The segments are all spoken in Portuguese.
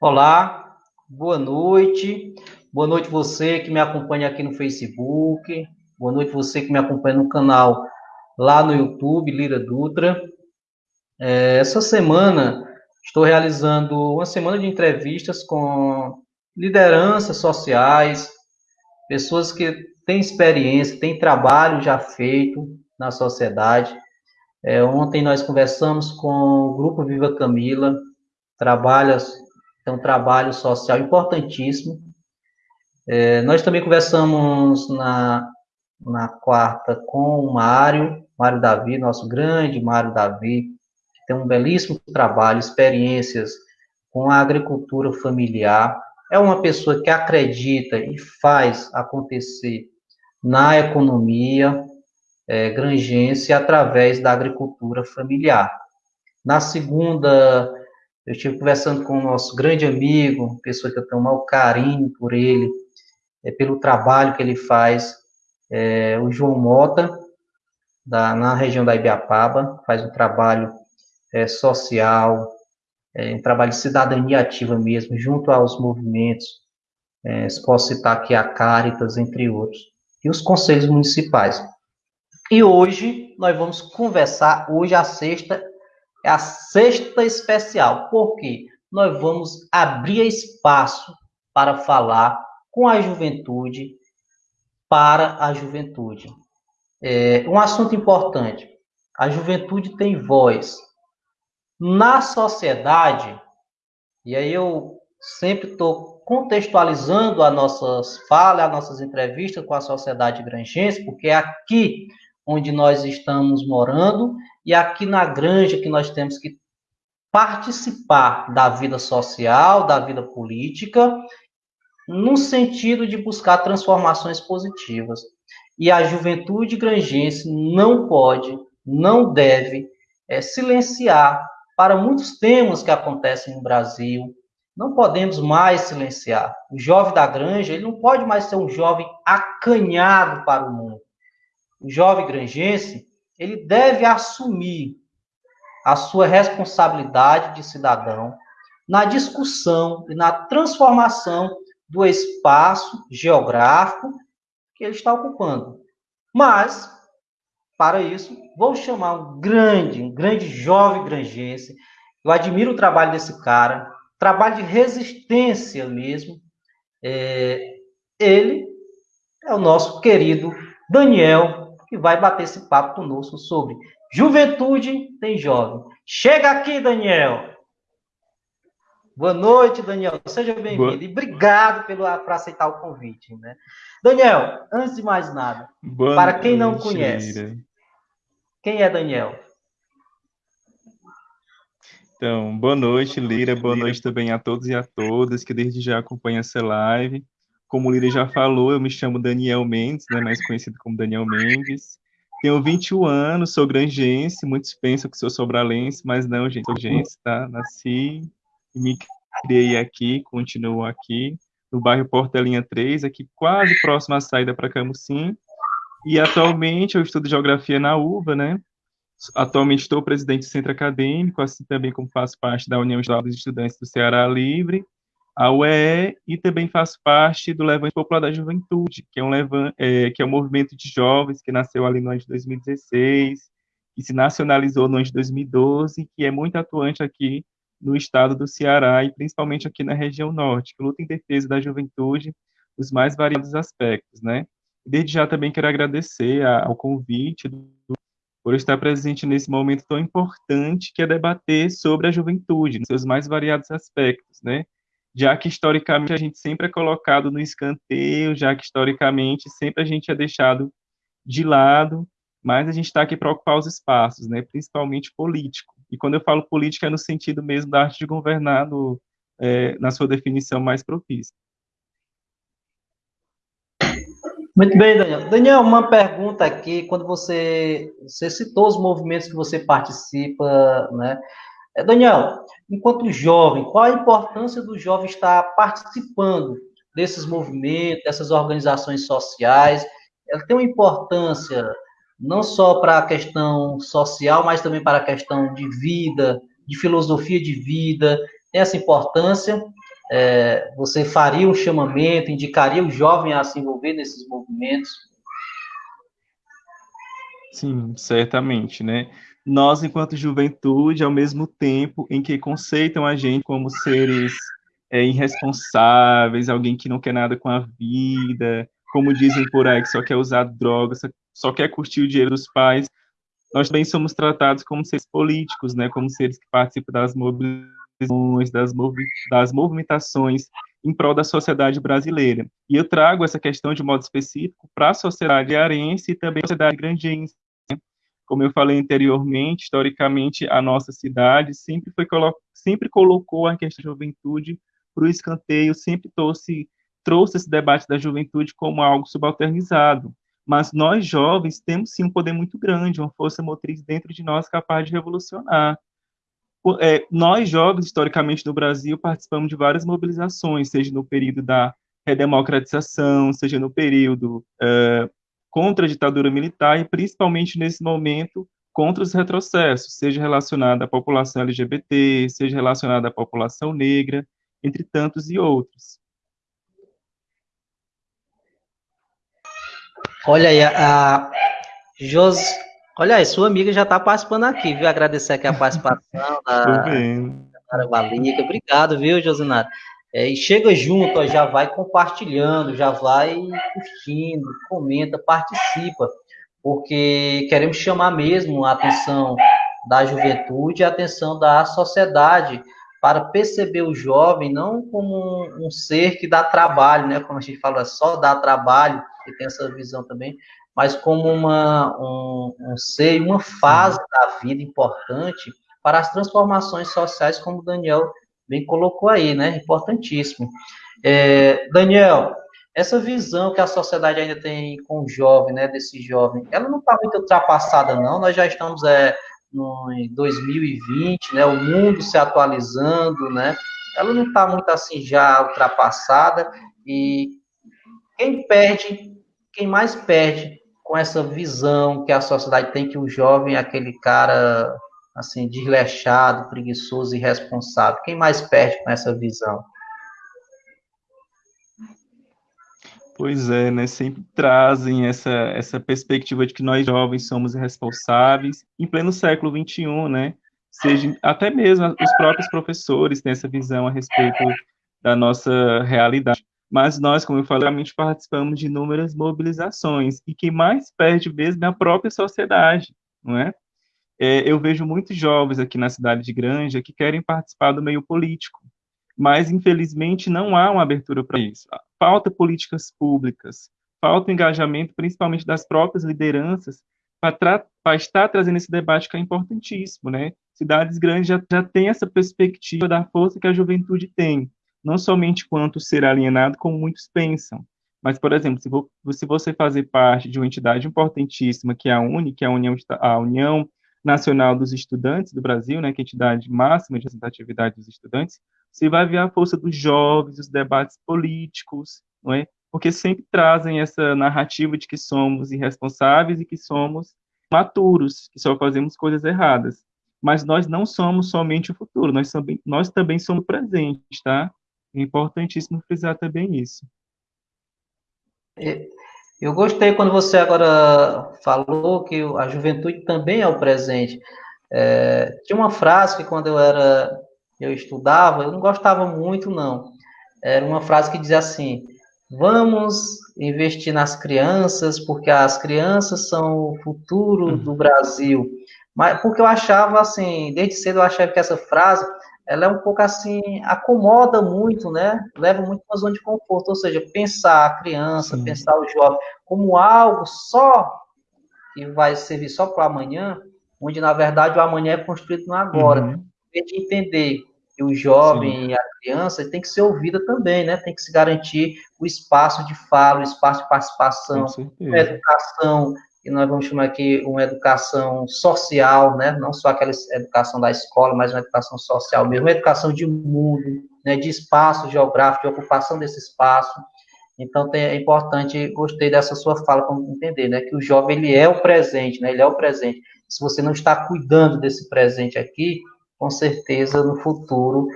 Olá, boa noite. Boa noite você que me acompanha aqui no Facebook. Boa noite você que me acompanha no canal lá no YouTube, Lira Dutra. É, essa semana estou realizando uma semana de entrevistas com lideranças sociais, pessoas que têm experiência, têm trabalho já feito na sociedade. É, ontem nós conversamos com o Grupo Viva Camila, trabalha, é um trabalho social importantíssimo. É, nós também conversamos na, na quarta com o Mário, Mário Davi, nosso grande Mário Davi, que tem um belíssimo trabalho, experiências com a agricultura familiar. É uma pessoa que acredita e faz acontecer na economia é, grangense através da agricultura familiar. Na segunda, eu estive conversando com o nosso grande amigo, pessoa que eu tenho um maior carinho por ele, é, pelo trabalho que ele faz, é, o João Mota, da, na região da Ibiapaba, faz um trabalho é, social, é, um trabalho de cidadania ativa mesmo, junto aos movimentos, é, posso citar aqui a Caritas, entre outros, e os conselhos municipais. E hoje nós vamos conversar, hoje a sexta é a sexta especial, porque nós vamos abrir espaço para falar com a juventude, para a juventude. É um assunto importante. A juventude tem voz. Na sociedade, e aí eu sempre estou contextualizando as nossas falas, as nossas entrevistas com a sociedade grangense, porque aqui onde nós estamos morando e aqui na granja que nós temos que participar da vida social, da vida política, no sentido de buscar transformações positivas. E a juventude grangense não pode, não deve é, silenciar para muitos temas que acontecem no Brasil. Não podemos mais silenciar. O jovem da granja, ele não pode mais ser um jovem acanhado para o mundo. O jovem granjense, ele deve assumir a sua responsabilidade de cidadão na discussão e na transformação do espaço geográfico que ele está ocupando. Mas, para isso, vou chamar um grande, um grande jovem grangense. Eu admiro o trabalho desse cara, trabalho de resistência mesmo. É, ele é o nosso querido Daniel, que vai bater esse papo conosco sobre juventude tem jovem. Chega aqui, Daniel! Boa noite, Daniel. Seja bem-vindo. E obrigado pelo, por aceitar o convite. Né? Daniel, antes de mais nada, Boa para quem não conhece, Lira. quem é Daniel? Então, boa noite, Lira. Boa noite também a todos e a todas que desde já acompanham essa live. Como o Lira já falou, eu me chamo Daniel Mendes, né, mais conhecido como Daniel Mendes. Tenho 21 anos, sou grangense, muitos pensam que sou sobralense, mas não, gente, sou grangense, tá? Nasci me criei aqui, continuo aqui, no bairro Portelinha 3, aqui quase próximo à saída para Camusim. E atualmente eu estudo geografia na UVA, né? Atualmente estou presidente do centro acadêmico, assim também como faço parte da União Estadual dos Estudantes do Ceará Livre, a UEE, e também faço parte do Levante Popular da Juventude, que é um, é, que é um movimento de jovens que nasceu ali no ano de 2016, que se nacionalizou no ano de 2012, que é muito atuante aqui no estado do Ceará e principalmente aqui na região norte, que luta em defesa da juventude nos mais variados aspectos, né? Desde já também quero agradecer ao convite do, por estar presente nesse momento tão importante que é debater sobre a juventude, nos seus mais variados aspectos, né? Já que historicamente a gente sempre é colocado no escanteio, já que historicamente sempre a gente é deixado de lado, mas a gente está aqui para ocupar os espaços, né? Principalmente político. E quando eu falo política, é no sentido mesmo da arte de governar, no, é, na sua definição mais propícia. Muito bem, Daniel. Daniel, uma pergunta aqui, quando você, você citou os movimentos que você participa, né? É, Daniel, enquanto jovem, qual a importância do jovem estar participando desses movimentos, dessas organizações sociais? Ela tem uma importância não só para a questão social, mas também para a questão de vida, de filosofia de vida, tem essa importância. É, você faria um chamamento, indicaria o jovem a se envolver nesses movimentos? Sim, certamente, né? Nós, enquanto juventude, ao mesmo tempo em que conceitam a gente como seres é, irresponsáveis, alguém que não quer nada com a vida, como dizem por aí, que só quer usar drogas, só quer curtir o dinheiro dos pais, nós também somos tratados como seres políticos, né, como seres que participam das mobilizações, das, movi das movimentações em prol da sociedade brasileira. E eu trago essa questão de modo específico para a sociedade arense e também a sociedade grandense. Como eu falei anteriormente, historicamente, a nossa cidade sempre, foi, sempre colocou a questão da juventude para o escanteio, sempre trouxe, trouxe esse debate da juventude como algo subalternizado. Mas nós, jovens, temos sim um poder muito grande, uma força motriz dentro de nós capaz de revolucionar. É, nós, jovens, historicamente no Brasil, participamos de várias mobilizações, seja no período da redemocratização, seja no período é, contra a ditadura militar e principalmente nesse momento contra os retrocessos, seja relacionado à população LGBT, seja relacionado à população negra, entre tantos e outros. Olha aí, a Jos... Olha aí, sua amiga já está participando aqui, viu? Agradecer aqui a participação da Balica. Obrigado, viu, Josinato? É, e chega junto, ó, já vai compartilhando, já vai curtindo, comenta, participa, porque queremos chamar mesmo a atenção da juventude e a atenção da sociedade para perceber o jovem não como um, um, ser que dá trabalho, né? Como a gente fala, só dá trabalho, que tem essa visão também, mas como uma, um, um ser, uma fase da vida importante para as transformações sociais, como o Daniel bem colocou aí, né? Importantíssimo. É, Daniel, essa visão que a sociedade ainda tem com o jovem, né? Desse jovem, ela não está muito ultrapassada, não. Nós já estamos é, no, em 2020, né, o mundo se atualizando, né, ela não está muito assim já ultrapassada e quem perde, quem mais perde com essa visão que a sociedade tem que o jovem é aquele cara assim desleixado, preguiçoso, irresponsável. Quem mais perde com essa visão? Pois é, né? Sempre trazem essa, essa perspectiva de que nós jovens somos responsáveis, em pleno século XXI, né? Seja, até mesmo os próprios professores têm essa visão a respeito da nossa realidade. Mas nós, como eu falei, realmente participamos de inúmeras mobilizações, e quem mais perde mesmo é a própria sociedade, não é? É eu vejo muitos jovens aqui na cidade de Granja que querem participar do meio político, mas infelizmente não há uma abertura para isso. Falta políticas públicas, falta engajamento, principalmente das próprias lideranças, para estar trazendo esse debate que é importantíssimo, né? Cidades grandes já, já têm essa perspectiva da força que a juventude tem, não somente quanto ser alienado, como muitos pensam, mas, por exemplo, se, vou, se você fazer parte de uma entidade importantíssima, que é a UNE, que é a União, a União Nacional dos Estudantes do Brasil, né, que é a entidade máxima de representatividade dos estudantes, você vai ver a força dos jovens, os debates políticos, não é? Porque sempre trazem essa narrativa de que somos irresponsáveis e que somos maturos, que só fazemos coisas erradas. Mas nós não somos somente o futuro, nós, também, nós também somos o presente, tá? É importantíssimo frisar também isso. É, eu gostei quando você agora falou que a juventude também é o presente. É, tinha uma frase que quando eu era eu estudava, eu não gostava muito, não. Era uma frase que dizia assim: vamos investir nas crianças, porque as crianças são o futuro uhum. do Brasil. Mas porque eu achava assim, desde cedo eu achava que essa frase ela é um pouco assim, acomoda muito, né? Leva muito para a zona de conforto, ou seja, pensar a criança, Sim. pensar o jovem como algo só que vai servir só para amanhã, onde na verdade o amanhã é construído no agora. Uhum. De entender que o jovem Sim. e a criança tem que ser ouvida também, né? Tem que se garantir o espaço de fala, o espaço de participação, a educação, que nós vamos chamar aqui uma educação social, né? Não só aquela educação da escola, mas uma educação social mesmo, uma educação de mundo, né? De espaço geográfico, de ocupação desse espaço. Então é importante, gostei dessa sua fala para entender, né, que o jovem ele é o presente, né, ele é o presente. Se você não está cuidando desse presente aqui, com certeza no futuro,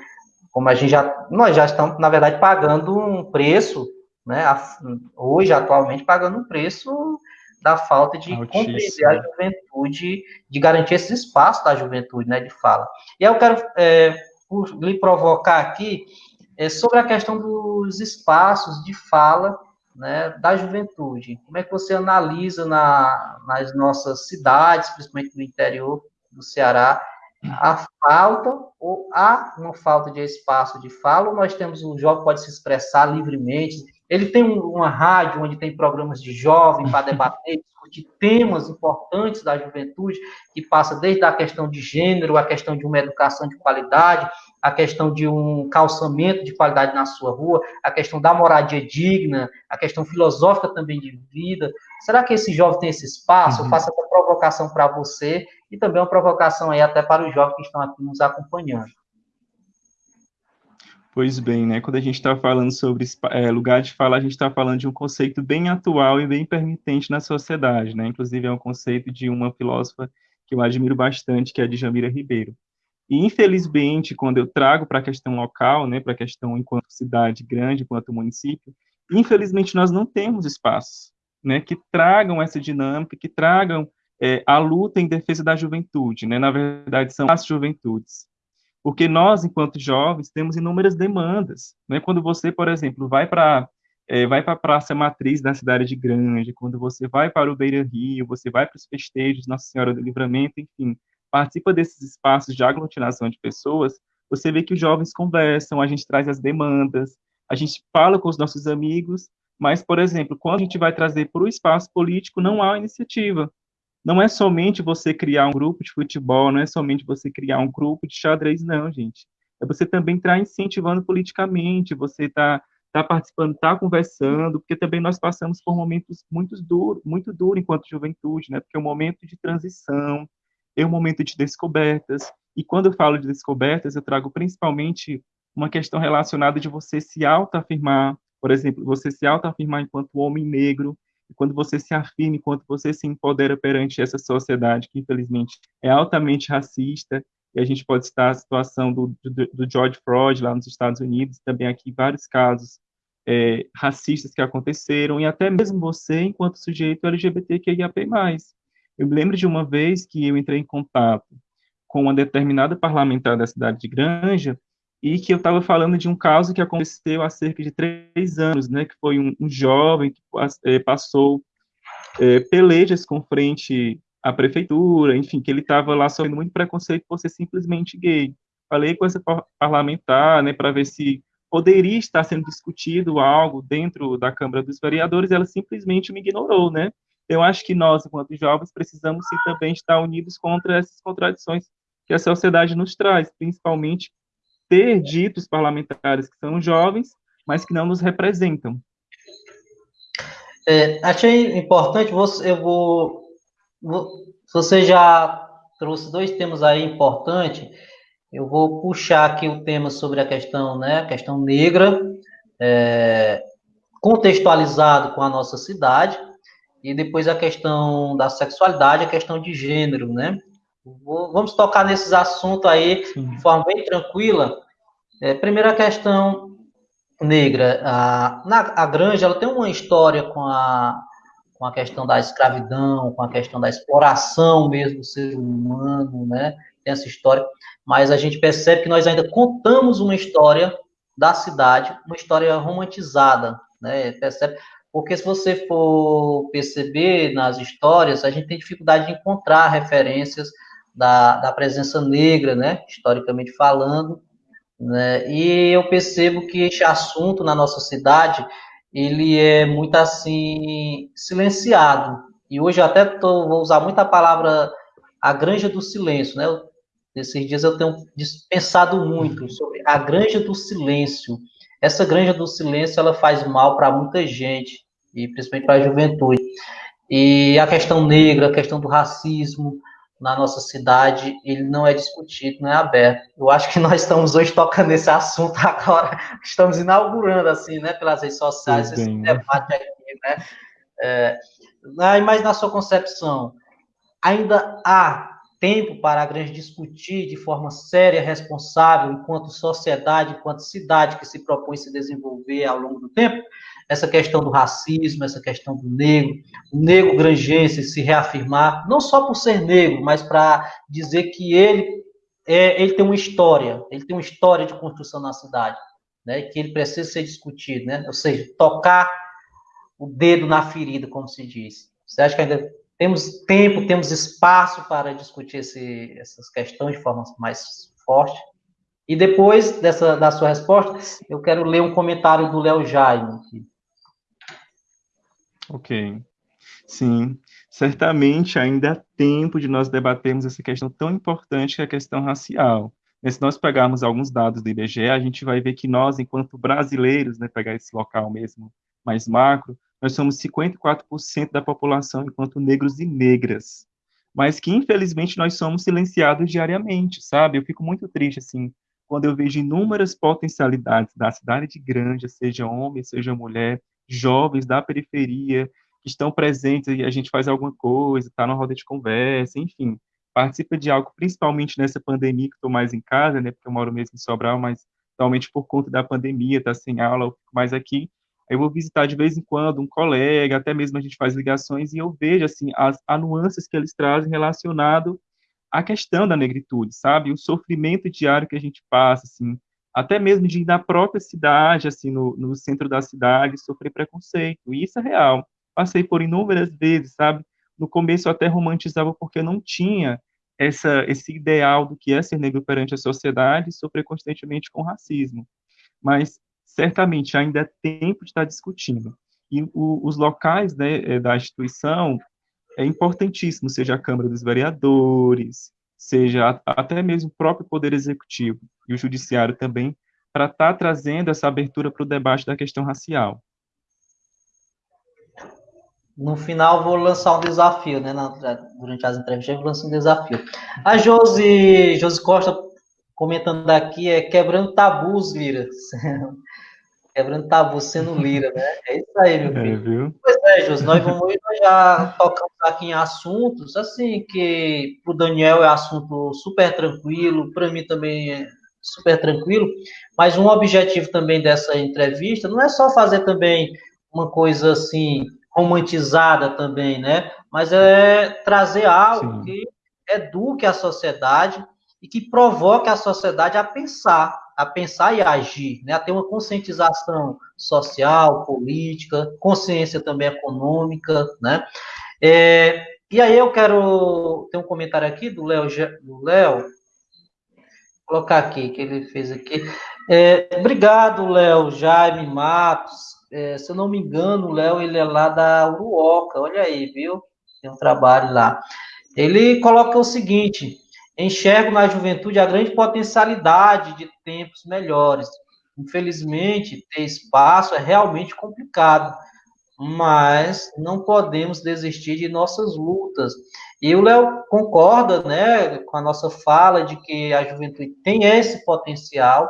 como a gente já, nós já estamos na verdade pagando um preço, né, hoje atualmente pagando um preço da falta de Altíssimo. compreender a juventude, de garantir esse espaço da juventude, né, de fala. E eu quero é, lhe provocar aqui é, sobre a questão dos espaços de fala né, da juventude. Como é que você analisa na, nas nossas cidades, principalmente no interior do Ceará, a falta ou há uma falta de espaço de fala, ou nós temos o jovem pode se expressar livremente, ele tem uma rádio onde tem programas de jovem para debater, discutir temas importantes da juventude, que passa desde a questão de gênero, a questão de uma educação de qualidade, a questão de um calçamento de qualidade na sua rua, a questão da moradia digna, a questão filosófica também de vida. Será que esse jovem tem esse espaço? Uhum. Eu faço essa provocação para você e também uma provocação aí até para os jovens que estão aqui nos acompanhando. Pois bem, né? Quando a gente está falando sobre é, lugar de fala, a gente está falando de um conceito bem atual e bem permitente na sociedade, né? Inclusive é um conceito de uma filósofa que eu admiro bastante, que é a Djamira Ribeiro. E infelizmente, quando eu trago para a questão local, né, para a questão enquanto cidade grande, enquanto município, infelizmente nós não temos espaços, né, que tragam essa dinâmica, que tragam é, a luta em defesa da juventude, né? Na verdade, são as juventudes porque nós, enquanto jovens, temos inúmeras demandas. Né? Quando você, por exemplo, vai para é, vai para a Praça Matriz da cidade de Grande, quando você vai para o Beira Rio, você vai para os festejos Nossa Senhora do Livramento, enfim, participa desses espaços de aglutinação de pessoas, você vê que os jovens conversam, a gente traz as demandas, a gente fala com os nossos amigos, mas, por exemplo, quando a gente vai trazer para o espaço político, não há iniciativa não é somente você criar um grupo de futebol, não é somente você criar um grupo de xadrez, não, gente. É você também estar tá incentivando politicamente, você está tá participando, está conversando, porque também nós passamos por momentos muito duros, muito duros enquanto juventude, né? Porque é um momento de transição, é um momento de descobertas. E quando eu falo de descobertas, eu trago principalmente uma questão relacionada de você se autoafirmar, por exemplo, você se autoafirmar enquanto homem negro, quando você se afirma, quando você se empodera perante essa sociedade que, infelizmente, é altamente racista, e a gente pode citar a situação do, do, do George Floyd lá nos Estados Unidos, também aqui vários casos é, racistas que aconteceram, e até mesmo você, enquanto sujeito LGBTQIAP+. Eu me lembro de uma vez que eu entrei em contato com uma determinada parlamentar da cidade de Granja, e que eu estava falando de um caso que aconteceu há cerca de três anos, né, que foi um, um jovem que é, passou é, pelejas com frente à prefeitura, enfim, que ele estava lá sofrendo muito preconceito por ser simplesmente gay. Falei com essa parlamentar, né, para ver se poderia estar sendo discutido algo dentro da Câmara dos Vereadores, ela simplesmente me ignorou, né? Eu acho que nós, enquanto jovens, precisamos sim, também estar unidos contra essas contradições que a sociedade nos traz, principalmente ter ditos parlamentares que são jovens, mas que não nos representam. É, achei importante, você, eu vou, vou, você já trouxe dois temas aí importantes, eu vou puxar aqui o tema sobre a questão, né, a questão negra, é, contextualizado com a nossa cidade, e depois a questão da sexualidade, a questão de gênero, né? Vamos tocar nesses assuntos aí Sim. de forma bem tranquila. É, primeira questão negra. A, na, a Granja ela tem uma história com a, com a questão da escravidão, com a questão da exploração mesmo do ser humano, né? Tem essa história. Mas a gente percebe que nós ainda contamos uma história da cidade, uma história romantizada, né? Percebe? Porque se você for perceber nas histórias, a gente tem dificuldade de encontrar referências da, da presença negra, né, historicamente falando, né, e eu percebo que este assunto na nossa cidade, ele é muito assim, silenciado, e hoje eu até tô, vou usar muito a palavra a granja do silêncio, né, esses dias eu tenho pensado muito sobre a granja do silêncio, essa granja do silêncio, ela faz mal para muita gente, e principalmente para a juventude, e a questão negra, a questão do racismo, na nossa cidade, ele não é discutido, não é aberto. Eu acho que nós estamos hoje tocando nesse assunto agora, estamos inaugurando, assim, né, pelas redes sociais, esse bem, né? debate aqui, né? É, mas na sua concepção, ainda há tempo para a grande discutir de forma séria, responsável, enquanto sociedade, enquanto cidade que se propõe se desenvolver ao longo do tempo? Essa questão do racismo, essa questão do negro, o negro grangense se reafirmar, não só por ser negro, mas para dizer que ele, é, ele tem uma história, ele tem uma história de construção na cidade, né, que ele precisa ser discutido, né, ou seja, tocar o dedo na ferida, como se diz. Você acha que ainda temos tempo, temos espaço para discutir esse, essas questões de forma mais forte? E depois dessa, da sua resposta, eu quero ler um comentário do Léo Jaime. Ok. Sim, certamente ainda há tempo de nós debatermos essa questão tão importante que é a questão racial. Se nós pegarmos alguns dados do IBGE, a gente vai ver que nós, enquanto brasileiros, né, pegar esse local mesmo mais macro, nós somos 54% da população enquanto negros e negras. Mas que, infelizmente, nós somos silenciados diariamente, sabe? Eu fico muito triste, assim, quando eu vejo inúmeras potencialidades da cidade de Grande, seja homem, seja mulher, jovens da periferia que estão presentes e a gente faz alguma coisa, está na roda de conversa, enfim, participa de algo, principalmente nessa pandemia que estou mais em casa, né, porque eu moro mesmo em Sobral, mas realmente por conta da pandemia, tá sem aula, eu fico mais aqui, eu vou visitar de vez em quando um colega, até mesmo a gente faz ligações e eu vejo, assim, as, as nuances que eles trazem relacionado à questão da negritude, sabe? O sofrimento diário que a gente passa, assim, até mesmo de ir na própria cidade, assim, no, no centro da cidade, sofrer preconceito. E isso é real. Passei por inúmeras vezes, sabe? No começo eu até romantizava porque eu não tinha essa, esse ideal do que é ser negro perante a sociedade e sofrer constantemente com racismo. Mas certamente ainda é tempo de estar discutindo. E o, os locais né, eh, da instituição é importantíssimo, seja a Câmara dos Vereadores, seja até mesmo o próprio Poder Executivo e o Judiciário também, para estar tá trazendo essa abertura para o debate da questão racial. No final, vou lançar um desafio, né? Na, durante as entrevistas, eu lançar um desafio. A Josi, Josi Costa comentando aqui é quebrando tabus, Lira. Quebrando tabus sendo Lira, né? É isso aí, meu é, filho. É, viu? Pois é, Josi, nós vamos nós já tocamos aqui em assuntos, assim, que para o Daniel é assunto super tranquilo, para mim também é super tranquilo, mas um objetivo também dessa entrevista não é só fazer também uma coisa assim romantizada também, né? Mas é trazer algo Sim. que eduque a sociedade e que provoque a sociedade a pensar, a pensar e a agir, né? A ter uma conscientização social, política, consciência também econômica, né? É, e aí eu quero ter um comentário aqui do Léo, do Léo, colocar aqui, que ele fez aqui. É, obrigado, Léo, Jaime Matos. É, se eu não me engano, o Léo, ele é lá da Uruoca, olha aí, viu? Tem um trabalho lá. Ele coloca o seguinte: enxergo na juventude a grande potencialidade de tempos melhores. Infelizmente, ter espaço é realmente complicado, mas não podemos desistir de nossas lutas. E o Léo concorda né, com a nossa fala de que a juventude tem esse potencial,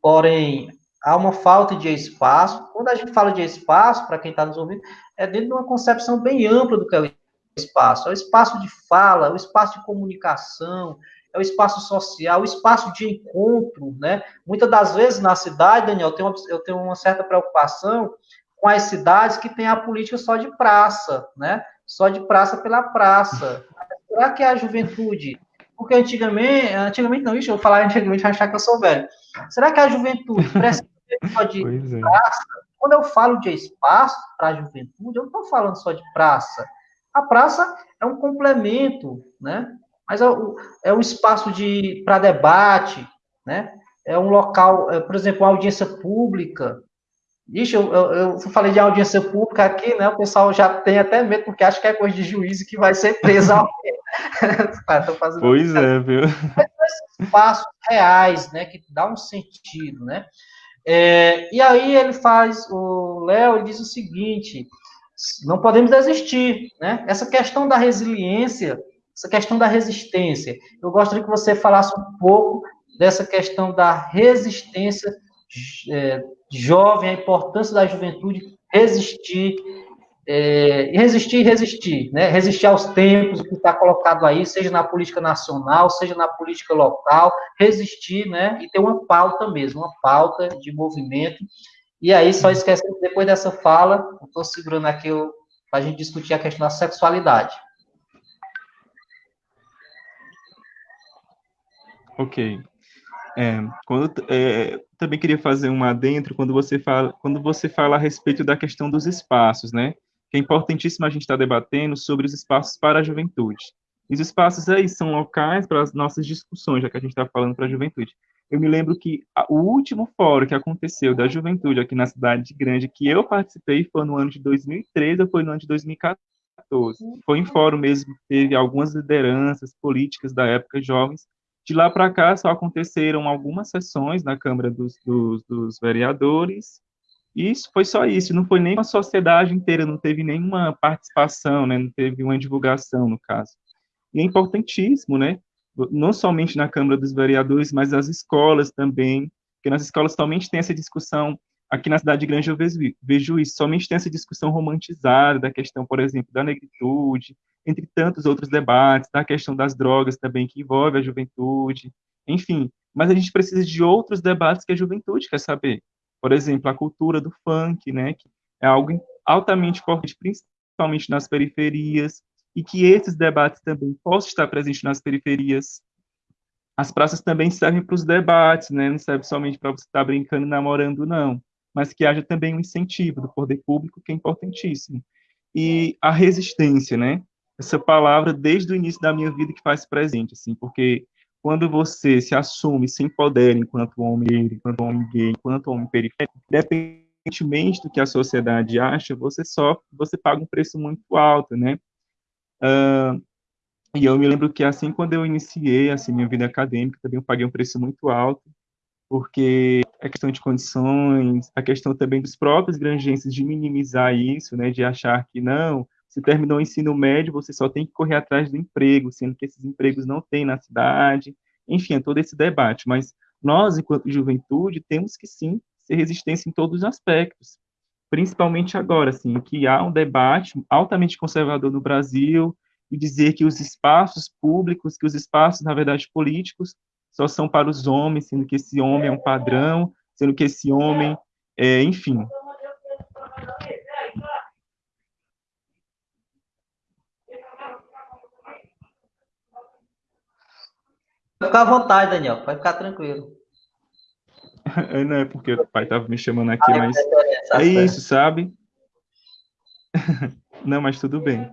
porém há uma falta de espaço. Quando a gente fala de espaço, para quem está nos ouvindo, é dentro de uma concepção bem ampla do que é o espaço. É o espaço de fala, é o espaço de comunicação, é o espaço social, o espaço de encontro, né? Muitas das vezes na cidade, Daniel, eu tenho, uma, eu tenho uma certa preocupação com as cidades que têm a política só de praça, né? Só de praça pela praça. Será que é a juventude? Porque antigamente, antigamente não, isso eu falar antigamente achar que eu sou velho. Será que a juventude precisa só de é. praça? Quando eu falo de espaço para a juventude, eu não estou falando só de praça. A praça é um complemento, né? Mas é é um espaço de para debate, né? É um local, é, por exemplo, uma audiência pública, Ixi, eu, eu, eu, falei de audiência pública aqui, né? O pessoal já tem até medo, porque acha que é coisa de juízo que vai ser preso alguém. pois é, viu? Espaços reais, né? Que dá um sentido, né? É, e aí ele faz, o Léo diz o seguinte: não podemos desistir, né? Essa questão da resiliência essa questão da resistência. Eu gostaria que você falasse um pouco dessa questão da resistência é, jovem, a importância da juventude resistir, é, resistir resistir, né? resistir aos tempos que está colocado aí, seja na política nacional, seja na política local, resistir né? e ter uma pauta mesmo, uma pauta de movimento. E aí, só esquecendo, depois dessa fala, estou segurando aqui para a gente discutir a questão da sexualidade. Ok. É, quando, é, também queria fazer um adentro quando você fala quando você fala a respeito da questão dos espaços, né? Que é importantíssimo a gente estar tá debatendo sobre os espaços para a juventude. Os espaços aí são locais para as nossas discussões, já que a gente está falando para a juventude. Eu me lembro que a, o último fórum que aconteceu da juventude aqui na cidade grande que eu participei foi no ano de 2013 ou foi no ano de 2014. Foi em fórum mesmo, teve algumas lideranças políticas da época jovens de lá para cá, só aconteceram algumas sessões na Câmara dos, dos, dos Vereadores, isso foi só isso, não foi nem uma sociedade inteira, não teve nenhuma participação, né, não teve uma divulgação, no caso. E é importantíssimo, né, não somente na Câmara dos Vereadores, mas as escolas também, porque nas escolas somente tem essa discussão, aqui na cidade grande eu vejo, vejo isso, somente tem essa discussão romantizada da questão, por exemplo, da negritude, entre tantos outros debates, da questão das drogas também, que envolve a juventude, enfim. Mas a gente precisa de outros debates que a juventude quer saber. Por exemplo, a cultura do funk, né, que é algo altamente importante, principalmente nas periferias, e que esses debates também possam estar presentes nas periferias. As praças também servem para os debates, né, não serve somente para você estar brincando e namorando, não, mas que haja também um incentivo do poder público, que é importantíssimo. E a resistência, né, essa palavra desde o início da minha vida que faz presente, assim, porque quando você se assume, se empodera enquanto homem enquanto homem gay, enquanto homem periférico, independentemente do que a sociedade acha, você sofre, você paga um preço muito alto, né? Uh, e eu me lembro que assim, quando eu iniciei, assim, minha vida acadêmica, também eu paguei um preço muito alto, porque a questão de condições, a questão também dos próprios granjenses de minimizar isso, né, de achar que não, se terminou o ensino médio, você só tem que correr atrás do emprego, sendo que esses empregos não tem na cidade. Enfim, é todo esse debate. Mas nós, enquanto juventude, temos que sim ser resistência em todos os aspectos. Principalmente agora, assim, que há um debate altamente conservador no Brasil e dizer que os espaços públicos, que os espaços, na verdade, políticos, só são para os homens, sendo que esse homem é um padrão, sendo que esse homem, é, enfim, ficar à vontade, Daniel, pode ficar tranquilo. Não é porque o pai estava me chamando aqui, mas é, é isso, sabe? Não, mas tudo bem.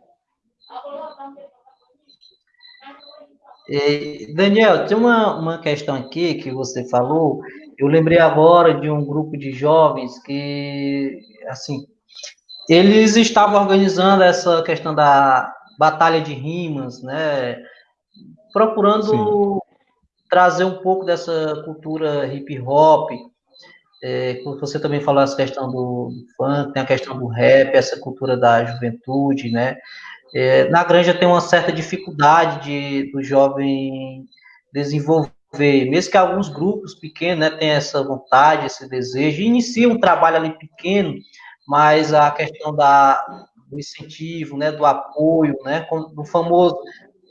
Daniel, tem uma, uma questão aqui que você falou. Eu lembrei agora de um grupo de jovens que, assim, eles estavam organizando essa questão da batalha de rimas, né? Procurando Sim trazer um pouco dessa cultura hip hop. É, você também falou essa questão do, do, funk, tem a questão do rap, essa cultura da juventude, né? É, na Granja tem uma certa dificuldade de, do jovem desenvolver, mesmo que alguns grupos pequenos né, tenham essa vontade, esse desejo, iniciam um trabalho ali pequeno, mas a questão da, do incentivo, né, do apoio, né, do famoso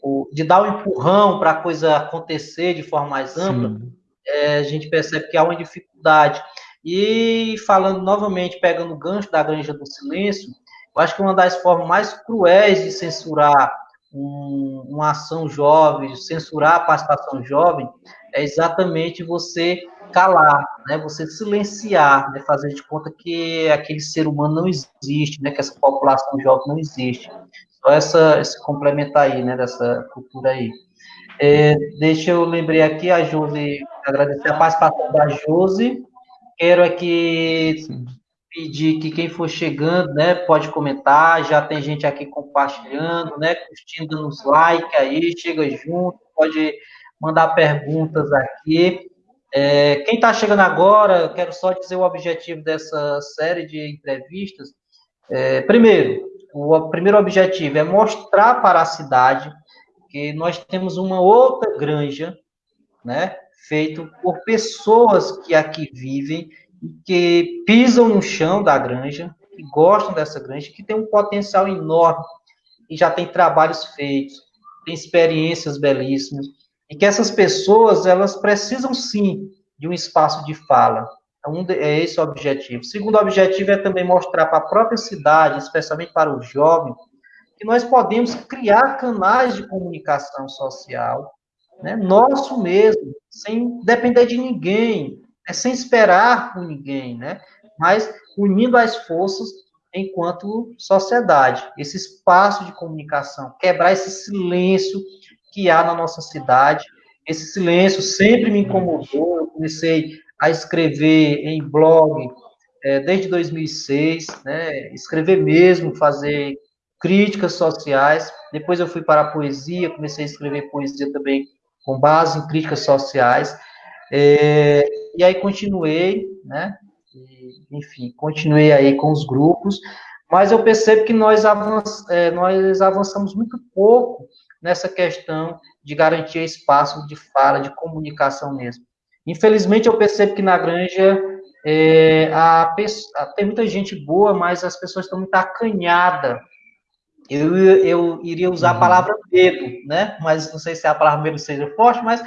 o, de dar um empurrão para a coisa acontecer de forma mais ampla, é, a gente percebe que há uma dificuldade. E falando novamente, pegando o gancho da granja do silêncio, eu acho que uma das formas mais cruéis de censurar um, uma ação jovem, censurar a participação jovem, é exatamente você calar, né? Você silenciar, né? Fazer de conta que aquele ser humano não existe, né? Que essa população jovem não existe. Só essa, esse complementar aí, né, dessa cultura aí. É, deixa eu lembrar aqui a Josi, agradecer a participação da Josi. Quero aqui pedir que quem for chegando, né, pode comentar. Já tem gente aqui compartilhando, né, curtindo, dando os like aí, chega junto, pode mandar perguntas aqui. É, quem está chegando agora, quero só dizer o objetivo dessa série de entrevistas. É, primeiro, o primeiro objetivo é mostrar para a cidade porque nós temos uma outra granja, né, feito por pessoas que aqui vivem que pisam no chão da granja, que gostam dessa granja, que tem um potencial enorme e já tem trabalhos feitos, tem experiências belíssimas, e que essas pessoas, elas precisam sim de um espaço de fala. Então, é esse o objetivo. O segundo objetivo é também mostrar para a própria cidade, especialmente para o jovem, que nós podemos criar canais de comunicação social, né, nosso mesmo, sem depender de ninguém, né, sem esperar por ninguém, né, mas unindo as forças enquanto sociedade, esse espaço de comunicação, quebrar esse silêncio que há na nossa cidade. Esse silêncio sempre me incomodou. Eu comecei a escrever em blog é, desde 2006, né, escrever mesmo, fazer críticas sociais. Depois eu fui para a poesia, comecei a escrever poesia também com base em críticas sociais. É, e aí continuei, né? E, enfim, continuei aí com os grupos, mas eu percebo que nós, avanç, é, nós avançamos muito pouco nessa questão de garantir espaço de fala, de comunicação mesmo. Infelizmente, eu percebo que na granja é, a, a, tem muita gente boa, mas as pessoas estão muito acanhadas. Eu, eu iria usar a uhum. palavra medo, né? Mas não sei se a palavra medo seja forte, mas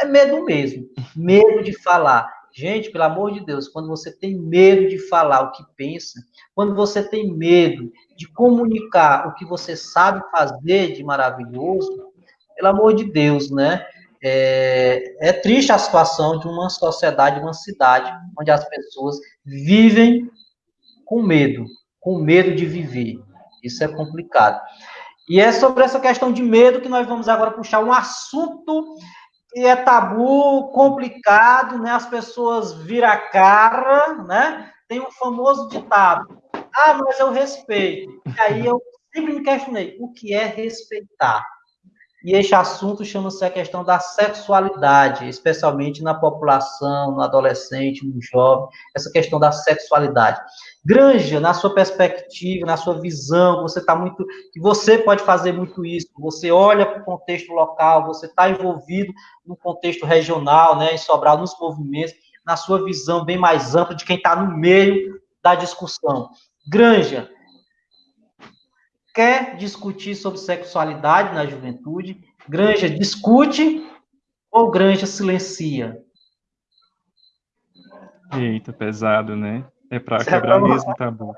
é medo mesmo. Medo de falar. Gente, pelo amor de Deus, quando você tem medo de falar o que pensa, quando você tem medo de comunicar o que você sabe fazer de maravilhoso, pelo amor de Deus, né? É, é triste a situação de uma sociedade, uma cidade, onde as pessoas vivem com medo, com medo de viver. Isso é complicado. E é sobre essa questão de medo que nós vamos agora puxar um assunto que é tabu, complicado, né? As pessoas viram a cara, né? Tem um famoso ditado: ah, mas eu respeito. E aí eu sempre me questionei: o que é respeitar? E este assunto chama-se a questão da sexualidade, especialmente na população, no adolescente, no jovem, essa questão da sexualidade. Granja, na sua perspectiva, na sua visão, você está muito. você pode fazer muito isso, você olha para o contexto local, você está envolvido no contexto regional, né, em Sobral, nos movimentos, na sua visão bem mais ampla de quem está no meio da discussão. Granja, quer discutir sobre sexualidade na juventude? Granja discute ou Granja silencia? Eita, pesado, né? É para quebrar mesmo tabu.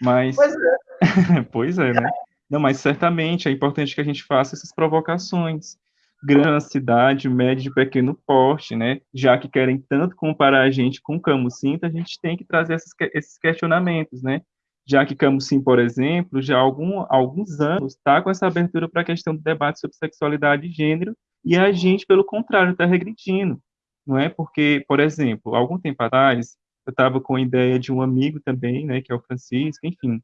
Mas pois é. pois é, né? Não, mas certamente é importante que a gente faça essas provocações. Grande cidade, médio e pequeno porte, né? Já que querem tanto comparar a gente com Camucinta, a gente tem que trazer esses, esses questionamentos, né? Já que Camusim, por exemplo, já há algum, alguns anos está com essa abertura para a questão do debate sobre sexualidade e gênero, e a gente, pelo contrário, está regredindo, não é? Porque, por exemplo, algum tempo atrás, eu estava com a ideia de um amigo também, né, que é o Francisco, enfim,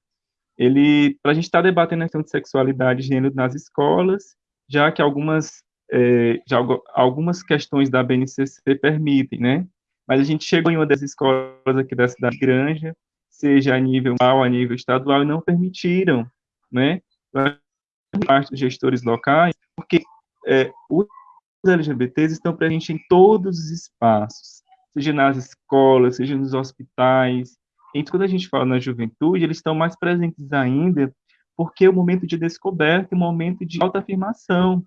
ele, para a gente estar tá debatendo a questão de sexualidade e gênero nas escolas, já que algumas, é, já algumas questões da BNCC permitem, né? Mas a gente chegou em uma das escolas aqui da cidade Granja, seja a nível a nível estadual, não permitiram, né, parte dos gestores locais, porque é, os LGBTs estão presentes em todos os espaços, seja nas escolas, seja nos hospitais, então, quando a gente fala na juventude, eles estão mais presentes ainda, porque é o momento de descoberta, o momento de autoafirmação.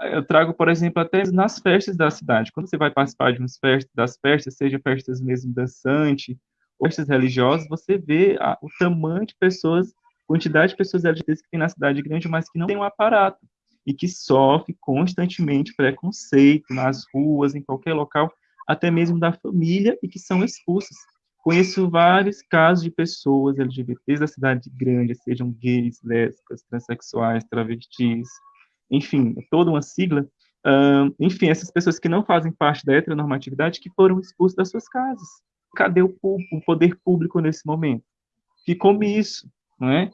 Eu trago, por exemplo, até nas festas da cidade. Quando você vai participar de umas festas, das festas, seja festas mesmo dançante, festas religiosas, você vê a, o tamanho de pessoas, quantidade de pessoas LGBTs que tem na cidade grande, mas que não tem um aparato e que sofre constantemente preconceito nas ruas, em qualquer local, até mesmo da família, e que são expulsas. Conheço vários casos de pessoas LGBTs da cidade grande, sejam gays, lésbicas, transexuais, travestis, enfim, toda uma sigla. Uh, enfim, essas pessoas que não fazem parte da heteronormatividade que foram expulsas das suas casas cadê o, o poder público nesse momento? Que come isso, não é?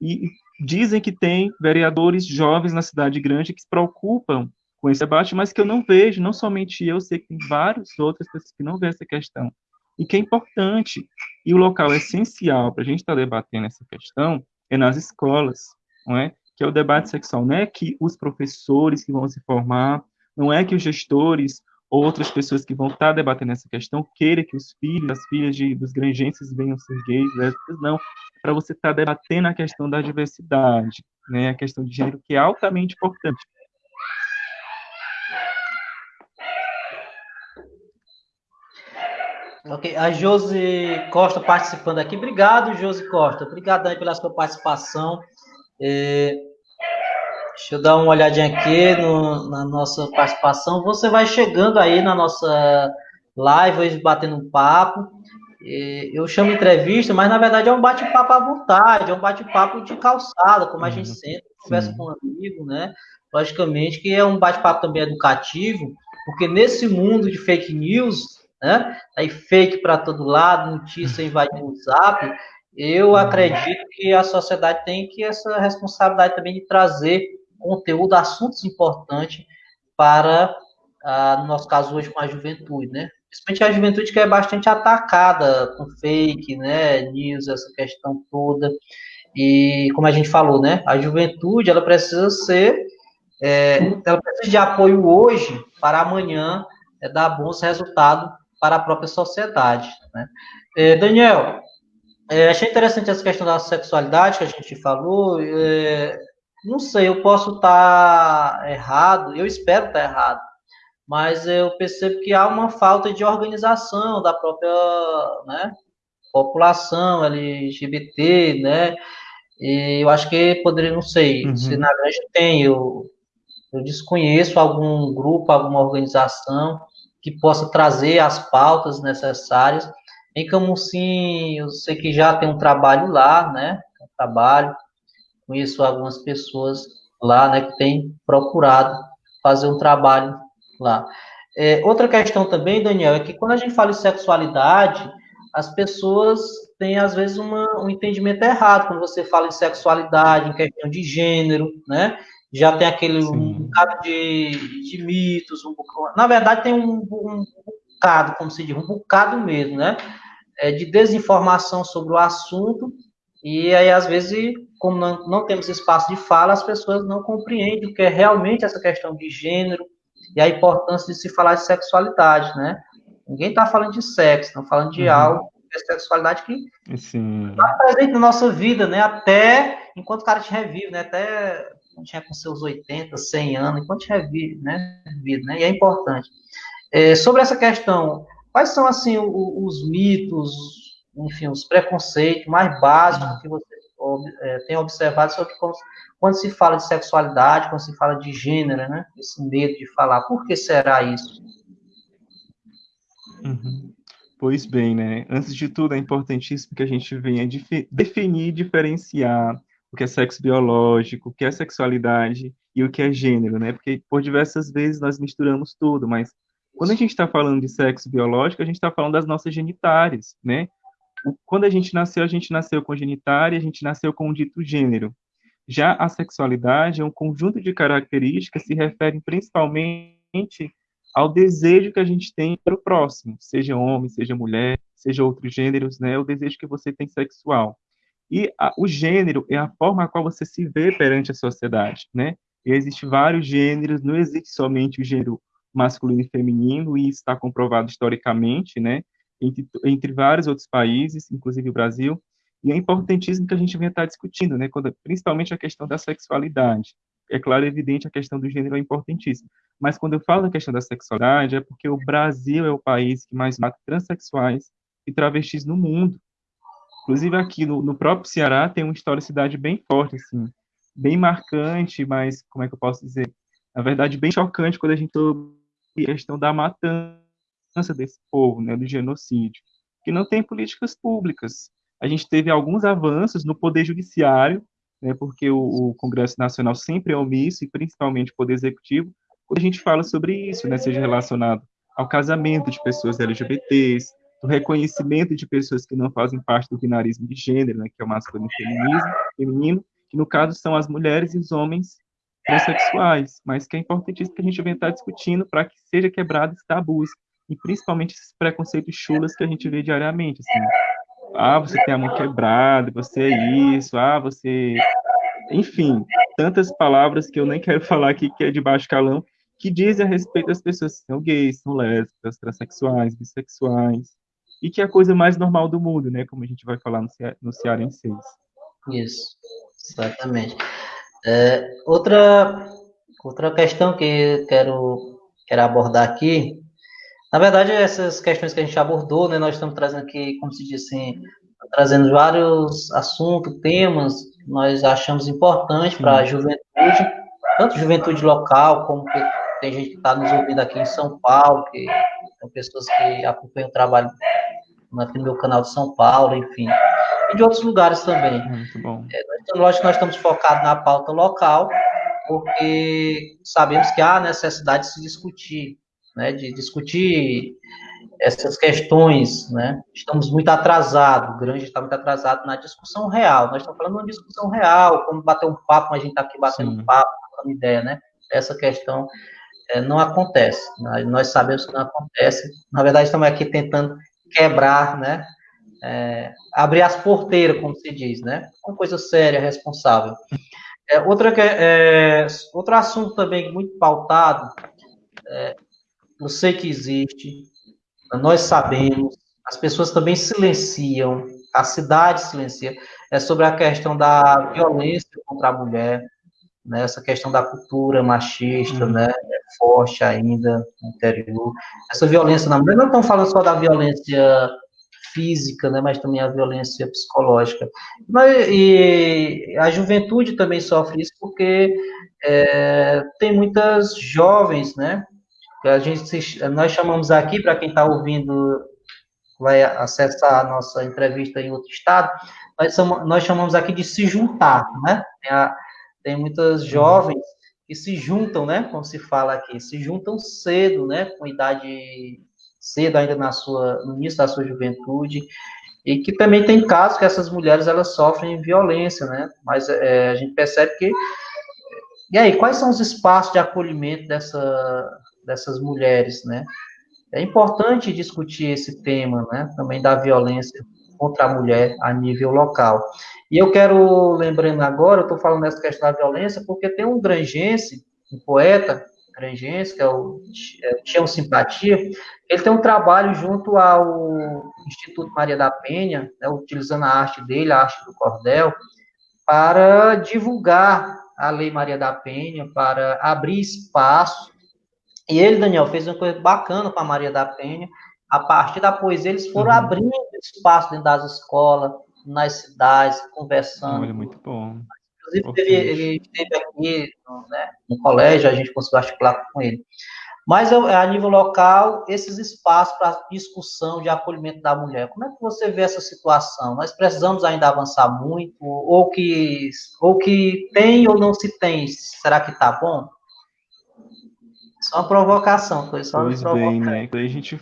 E dizem que tem vereadores jovens na cidade grande que se preocupam com esse debate, mas que eu não vejo, não somente eu, sei que tem várias outras pessoas que não veem essa questão. E que é importante, e o local essencial para a gente estar tá debatendo essa questão é nas escolas, não é? que é o debate sexual. Não é que os professores que vão se formar, não é que os gestores outras pessoas que vão estar debatendo essa questão queiram que os filhos, as filhas de, dos granjenses venham ser gays, lésbicas, não. Para você estar debatendo a questão da diversidade, né, a questão de gênero, que é altamente importante. Ok, a Josi Costa participando aqui. Obrigado, Josi Costa. Obrigado aí pela sua participação. É, deixa eu dar uma olhadinha aqui no, na nossa participação. Você vai chegando aí na nossa live, batendo um papo. Eu chamo entrevista, mas na verdade é um bate-papo à vontade, é um bate-papo de calçada, como a gente uhum. senta, conversa com um amigo, né? Logicamente que é um bate-papo também educativo, porque nesse mundo de fake news, né? Aí fake para todo lado, notícia invadindo o zap. Eu uhum. acredito que a sociedade tem que essa responsabilidade também de trazer conteúdo, assuntos importantes para, ah, no nosso caso hoje, com a juventude, né? Principalmente a juventude que é bastante atacada com fake, né, news, essa questão toda. E como a gente falou, né, a juventude ela precisa ser, é, ela precisa de apoio hoje para amanhã é, dar bons resultados para a própria sociedade. Né? É, Daniel, é, achei interessante essa questão da sexualidade que a gente falou. É, não sei, eu posso estar errado, eu espero estar errado, mas eu percebo que há uma falta de organização da própria né, população LGBT, né? E eu acho que poderia, não sei, uhum. se na grande tem, eu, eu desconheço algum grupo, alguma organização que possa trazer as pautas necessárias. Em Camusim, eu sei que já tem um trabalho lá, né? Um trabalho, conheço algumas pessoas lá, né, que têm procurado fazer um trabalho lá. É, outra questão também, Daniel, é que quando a gente fala em sexualidade, as pessoas têm, às vezes, uma, um entendimento errado quando você fala em sexualidade, em questão de gênero, né? já tem aquele um bocado de, de mitos, um bocado, na verdade tem um, um bocado, como se diz, um bocado mesmo, né? É, de desinformação sobre o assunto, e aí às vezes, como não, não temos espaço de fala, as pessoas não compreendem o que é realmente essa questão de gênero e a importância de se falar de sexualidade, né? Ninguém está falando de sexo, estão falando de uhum. algo, de sexualidade que está presente na nossa vida, né? Até enquanto o cara te revive, né? Até quando tinha com seus 80, 100 anos, enquanto tinha vida, né, né, e é importante. É, sobre essa questão, quais são, assim, os, os mitos, enfim, os preconceitos mais básicos que você é, tem observado sobre como, quando se fala de sexualidade, quando se fala de gênero, né, esse medo de falar, por que será isso? Uhum. Pois bem, né? Antes de tudo, é importantíssimo que a gente venha definir, diferenciar o que é sexo biológico, o que é sexualidade e o que é gênero, né? Porque por diversas vezes nós misturamos tudo, mas quando a gente está falando de sexo biológico, a gente está falando das nossas genitárias, né? Quando a gente nasceu, a gente nasceu com genitária, a gente nasceu com o dito gênero. Já a sexualidade é um conjunto de características que se referem principalmente ao desejo que a gente tem para o próximo, seja homem, seja mulher, seja outros gêneros, né? O desejo que você tem sexual. E a, o gênero é a forma a qual você se vê perante a sociedade, né? E vários gêneros, não existe somente o gênero masculino e feminino, e isso está comprovado historicamente, né? Entre, entre vários outros países, inclusive o Brasil, e é importantíssimo que a gente venha estar discutindo, né? Quando, principalmente a questão da sexualidade. É claro, é evidente, a questão do gênero é importantíssima. Mas quando eu falo da questão da sexualidade, é porque o Brasil é o país que mais mata transexuais e travestis no mundo. Inclusive aqui no, no próprio Ceará tem uma historicidade bem forte, assim, bem marcante, mas como é que eu posso dizer? Na verdade, bem chocante quando a gente ouve a questão da matança desse povo, né, do genocídio, que não tem políticas públicas. A gente teve alguns avanços no poder judiciário, né, porque o, o Congresso Nacional sempre é omisso, e principalmente o poder executivo, quando a gente fala sobre isso, né, seja relacionado ao casamento de pessoas LGBTs, do reconhecimento de pessoas que não fazem parte do binarismo de gênero, né, que é o masculino e feminismo, feminino, que no caso são as mulheres e os homens transexuais, mas que é importantíssimo que a gente venha estar discutindo para que seja quebrado esse tabus, e principalmente esses preconceitos chulas que a gente vê diariamente, assim, ah, você tem a mão quebrada, você é isso, ah, você... Enfim, tantas palavras que eu nem quero falar aqui, que é de baixo calão, que dizem a respeito das pessoas que são gays, são lésbicas, transexuais, bissexuais, e que é a coisa mais normal do mundo, né? Como a gente vai falar no, no Cearense. Isso, exatamente. É, outra, outra questão que quero, quero abordar aqui, na verdade, essas questões que a gente abordou, né, nós estamos trazendo aqui, como se diz assim, trazendo vários assuntos, temas que nós achamos importantes para a juventude, tanto juventude local, como que tem gente que está nos ouvindo aqui em São Paulo, que são pessoas que acompanham o trabalho aqui no meu canal de São Paulo, enfim, e de outros lugares também. Muito bom. É, lógico que nós estamos focados na pauta local, porque sabemos que há necessidade de se discutir, né, de discutir essas questões, né? Estamos muito atrasados, o grande está muito atrasado na discussão real. Nós estamos falando de uma discussão real, como bater um papo, a gente está aqui batendo Sim. um papo, uma ideia, né? Essa questão é, não acontece. Nós, nós, sabemos que não acontece. Na verdade, estamos aqui tentando quebrar, né? É, abrir as porteiras, como se diz, né? Uma coisa séria, responsável. É, outra, é, outro assunto também muito pautado, é, eu sei que existe, nós sabemos, as pessoas também silenciam, a cidade silencia, é sobre a questão da violência contra a mulher, né, essa questão da cultura machista, uhum. né, é forte ainda no interior. Essa violência na mulher, não estamos falando só da violência física, né, mas também a violência psicológica. Mas, e a juventude também sofre isso porque é, tem muitas jovens, né, que a gente nós chamamos aqui para quem está ouvindo vai acessar a nossa entrevista em outro estado, nós, somos, nós chamamos aqui de se juntar, né? Tem a, tem muitas uhum. jovens que se juntam, né, como se fala aqui, se juntam cedo, né, com idade cedo ainda na sua no início da sua juventude e que também tem casos que essas mulheres elas sofrem violência, né? Mas é, a gente percebe que e aí quais são os espaços de acolhimento dessa dessas mulheres, né? É importante discutir esse tema, né? Também da violência contra a mulher a nível local. E eu quero, lembrando agora, eu estou falando dessa questão da violência, porque tem um grangense, um poeta grangense, que é o Tião Simpatia, ele tem um trabalho junto ao Instituto Maria da Penha, né, utilizando a arte dele, a arte do cordel, para divulgar a Lei Maria da Penha, para abrir espaço. E ele, Daniel, fez uma coisa bacana com a Maria da Penha, a partir da poesia, eles foram uhum. abrindo espaço dentro das escolas, nas cidades, conversando. Olha, muito bom. Inclusive, teve, ele esteve aqui né, no colégio, a gente conseguiu articular com ele. Mas a nível local, esses espaços para discussão de acolhimento da mulher, como é que você vê essa situação? Nós precisamos ainda avançar muito, ou que, ou que tem ou não se tem, será que está bom? Só uma provocação, foi só pois bem, né? Quando a gente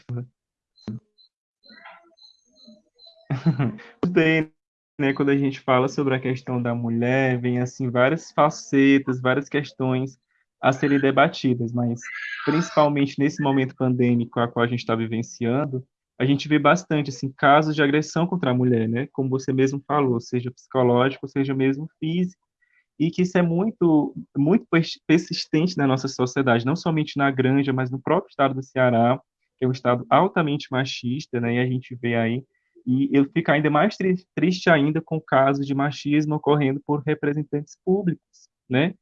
bem, né, quando a gente fala sobre a questão da mulher, vem assim várias facetas, várias questões a serem debatidas, mas principalmente nesse momento pandêmico a qual a gente está vivenciando, a gente vê bastante assim casos de agressão contra a mulher, né, como você mesmo falou, seja psicológico, seja mesmo físico, e que isso é muito muito persistente na nossa sociedade, não somente na Granja, mas no próprio estado do Ceará, que é um estado altamente machista, né, e a gente vê aí e eu fico ainda mais triste, triste ainda com casos de machismo ocorrendo por representantes públicos, né?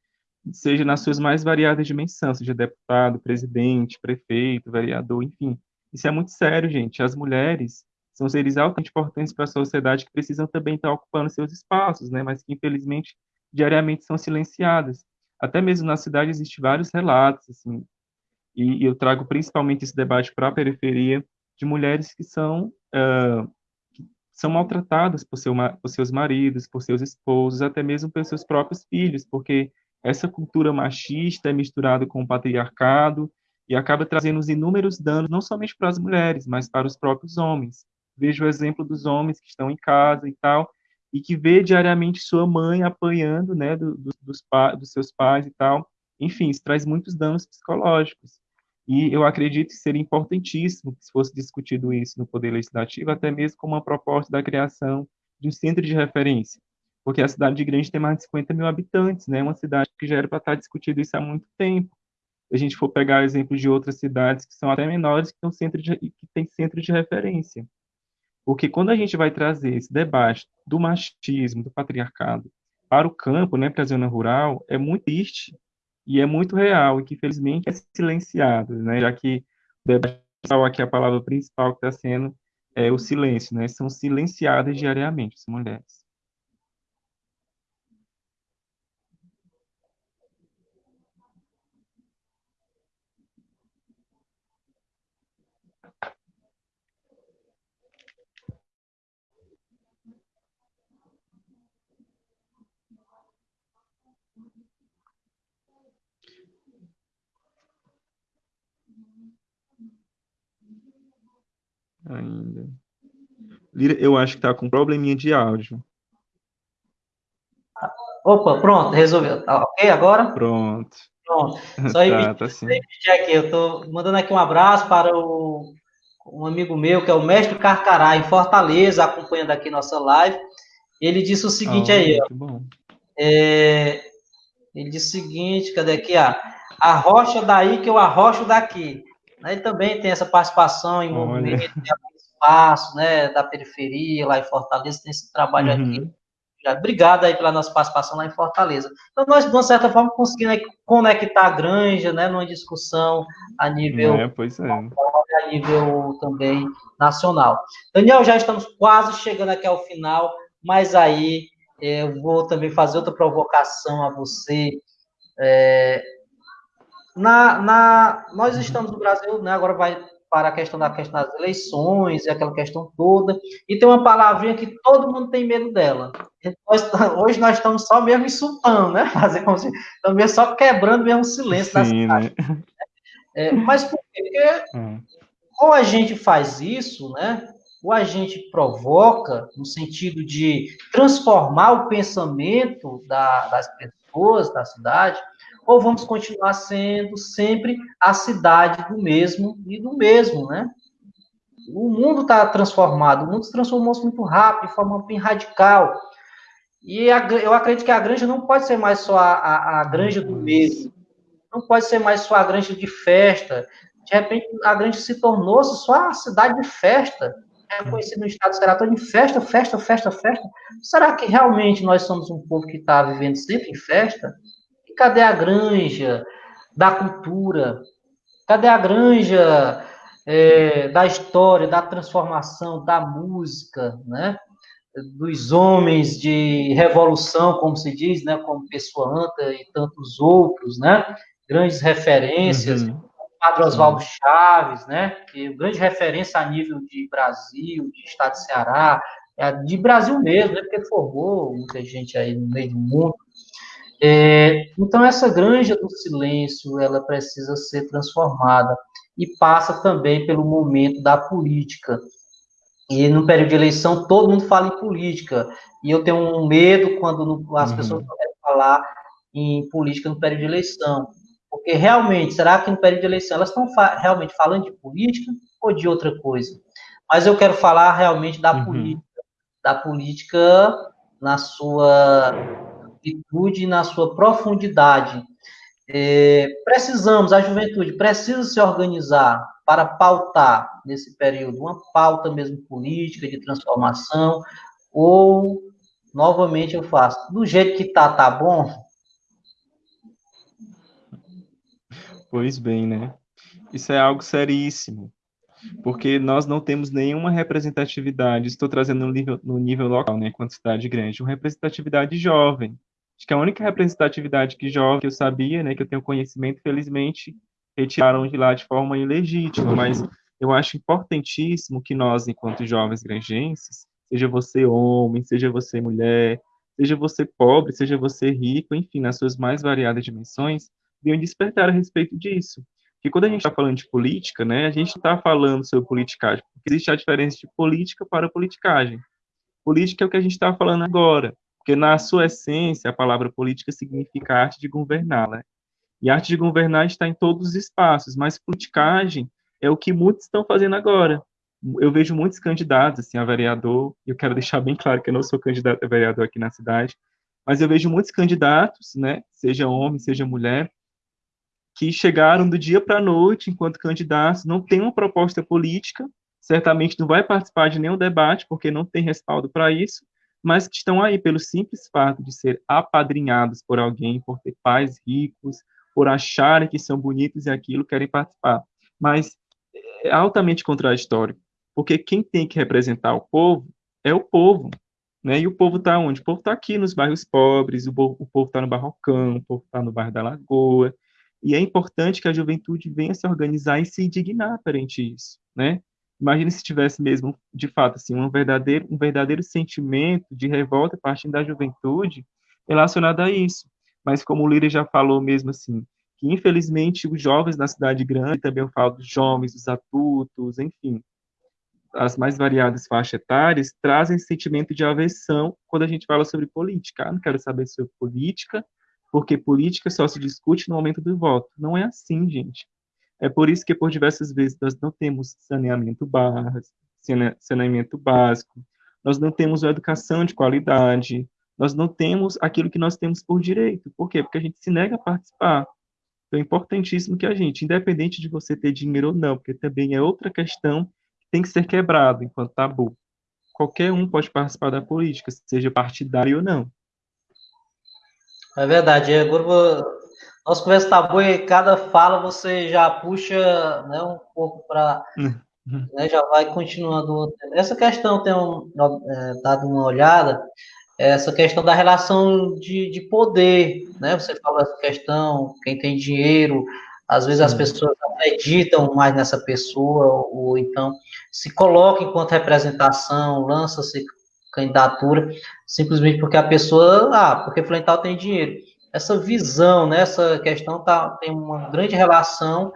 Seja nas suas mais variadas dimensões, seja deputado, presidente, prefeito, vereador, enfim. Isso é muito sério, gente. As mulheres são seres altamente importantes para a sociedade que precisam também estar ocupando seus espaços, né? Mas que infelizmente diariamente são silenciadas. Até mesmo na cidade existem vários relatos, assim, e eu trago principalmente esse debate para a periferia de mulheres que são uh, são maltratadas por, seu, por seus maridos, por seus esposos, até mesmo pelos seus próprios filhos, porque essa cultura machista é misturada com o patriarcado e acaba trazendo os inúmeros danos, não somente para as mulheres, mas para os próprios homens. Vejo o exemplo dos homens que estão em casa e tal, e que vê diariamente sua mãe apanhando, né, do, do, dos, dos seus pais e tal. Enfim, isso traz muitos danos psicológicos. E eu acredito que seria importantíssimo que fosse discutido isso no Poder Legislativo, até mesmo com uma proposta da criação de um centro de referência, porque a cidade grande tem mais de 50 mil habitantes, né? Uma cidade que já era para estar discutido isso há muito tempo. Se a gente for pegar exemplos de outras cidades que são até menores, que, centro de, que têm centro de referência. Porque quando a gente vai trazer esse debate do machismo, do patriarcado, para o campo, né, para a zona rural, é muito triste e é muito real, e que infelizmente é silenciado, né, já que o debate aqui a palavra principal que está sendo é o silêncio, né, são silenciadas diariamente as mulheres. Ainda. Lira, eu acho que tá com probleminha de áudio. Opa, pronto, resolveu. Tá ok agora? Pronto. Pronto. Só aí, tá, tá sim. aqui, eu tô mandando aqui um abraço para o um amigo meu, que é o Mestre Carcará, em Fortaleza, acompanhando aqui nossa live. Ele disse o seguinte oh, aí, ó. É, ele disse o seguinte, cadê aqui, ó? A rocha daí que eu arrocho daqui. Ele também tem essa participação em movimento, espaço, né, da periferia lá em Fortaleza, tem esse trabalho uhum. aqui. Obrigado aí pela nossa participação lá em Fortaleza. Então, nós, de uma certa forma, conseguimos conectar a Granja, né, numa discussão a nível, é, pois é. a nível também nacional. Daniel, já estamos quase chegando aqui ao final, mas aí é, eu vou também fazer outra provocação a você. É, na, na, nós estamos no Brasil, né, agora vai para a questão da questão das eleições e aquela questão toda, e tem uma palavrinha que todo mundo tem medo dela. Nós, hoje nós estamos só mesmo insultando, né? Fazer como se, estamos só quebrando mesmo o silêncio Sim, da cidade. Né? É, mas por quê? Porque hum. ou a gente faz isso, né? Ou a gente provoca no sentido de transformar o pensamento da, das pessoas da cidade, ou vamos continuar sendo sempre a cidade do mesmo e do mesmo, né? O mundo está transformado, o mundo se transformou muito rápido, de forma bem radical. E a, eu acredito que a granja não pode ser mais só a, a, a granja do mesmo, não pode ser mais só a granja de festa. De repente, a granja se tornou só a cidade de festa, é conhecido no estado será todo de festa, festa, festa, festa. Será que realmente nós somos um povo que está vivendo sempre em festa? Cadê a granja da cultura? Cadê a granja é, da história, da transformação, da música, né? dos homens de revolução, como se diz, né? como Pessoa Anta e tantos outros, né? grandes referências, uhum. Padre Oswaldo Chaves, né? que é grande referência a nível de Brasil, de Estado de Ceará, é de Brasil mesmo, né? porque formou muita gente aí no meio do mundo. É, então, essa granja do silêncio, ela precisa ser transformada e passa também pelo momento da política. E no período de eleição, todo mundo fala em política. E eu tenho um medo quando as uhum. pessoas querem falar em política no período de eleição. Porque realmente, será que no período de eleição elas estão fa realmente falando de política ou de outra coisa? Mas eu quero falar realmente da uhum. política, da política na sua amplitude e na sua profundidade. É, precisamos, a juventude precisa se organizar para pautar nesse período uma pauta mesmo política de transformação, ou novamente eu faço do jeito que tá, tá bom. Pois bem, né? Isso é algo seríssimo, porque nós não temos nenhuma representatividade. Estou trazendo no nível, no nível local, né, quanto cidade grande, uma representatividade jovem. Acho que a única representatividade que jovem que eu sabia, né, que eu tenho conhecimento, felizmente retiraram de lá de forma ilegítima, mas eu acho importantíssimo que nós, enquanto jovens granjenses, seja você homem, seja você mulher, seja você pobre, seja você rico, enfim, nas suas mais variadas dimensões, venham despertar a respeito disso. Porque quando a gente está falando de política, né, a gente está falando sobre politicagem, porque existe a diferença de política para politicagem. Política é o que a gente está falando agora. Porque, na sua essência, a palavra política significa arte de governar, né? E a arte de governar está em todos os espaços, mas politicagem é o que muitos estão fazendo agora. eu vejo muitos candidatos assim a vereador. Eu quero deixar bem claro que eu não sou candidato a vereador aqui na cidade, mas eu vejo muitos candidatos, né, seja homem, seja mulher, que chegaram do dia para a noite enquanto candidatos, não têm uma proposta política, certamente não vai participar de nenhum debate porque não tem respaldo para isso, mas que estão aí pelo simples fato de ser apadrinhados por alguém, por ter pais ricos, por acharem que são bonitos e aquilo querem participar. Mas é altamente contraditório, porque quem tem que representar o povo é o povo, né? E o povo está onde? O povo está aqui nos bairros pobres, o povo está no Barrocão, o povo está no bairro da Lagoa, e é importante que a juventude venha se organizar e se indignar perante isso, né? Imagine se tivesse mesmo, de fato, assim, um verdadeiro, um verdadeiro sentimento de revolta partindo da juventude relacionado a isso. Mas como o Lira já falou mesmo assim, que infelizmente os jovens na cidade grande, também eu falo dos jovens, dos adultos, enfim, as mais variadas faixas etárias, trazem sentimento de aversão quando a gente fala sobre política. Ah, não quero saber sobre política, porque política só se discute no momento do voto. Não é assim, gente. É por isso que por diversas vezes nós não temos saneamento básico, saneamento básico, nós não temos uma educação de qualidade, nós não temos aquilo que nós temos por direito. Por quê? Porque a gente se nega a participar. Então é importantíssimo que a gente, independente de você ter dinheiro ou não, porque também é outra questão que tem que ser quebrado enquanto tabu. Qualquer um pode participar da política, seja partidário ou não. É verdade. Agora nossa conversa tá boa e cada fala você já puxa né, um pouco para. Uhum. Né, já vai continuando. Essa questão tem um, é, dado uma olhada, essa questão da relação de, de poder, né? Você falou essa questão, quem tem dinheiro, às vezes as pessoas acreditam mais nessa pessoa, ou, ou então se coloca enquanto representação, lança-se candidatura, simplesmente porque a pessoa, ah, porque fulano tal tem dinheiro essa visão, né, essa questão tá, tem uma grande relação